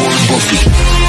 Warren